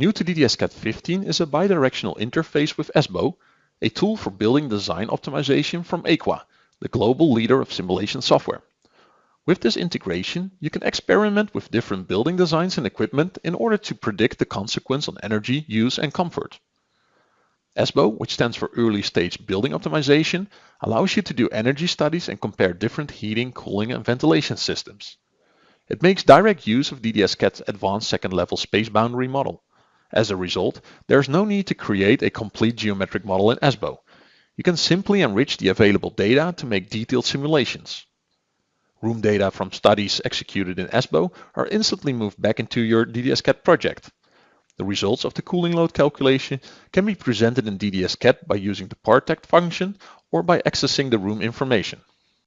New to DDS-CAD 15 is a bidirectional interface with ESBO, a tool for building design optimization from EQUA, the global leader of simulation software. With this integration, you can experiment with different building designs and equipment in order to predict the consequence on energy, use and comfort. ESBO, which stands for Early Stage Building Optimization, allows you to do energy studies and compare different heating, cooling and ventilation systems. It makes direct use of DDS-CAD's advanced second level space boundary model. As a result, there is no need to create a complete geometric model in ESBO. You can simply enrich the available data to make detailed simulations. Room data from studies executed in ESBO are instantly moved back into your DDS-CAD project. The results of the cooling load calculation can be presented in DDS-CAD by using the partect function or by accessing the room information.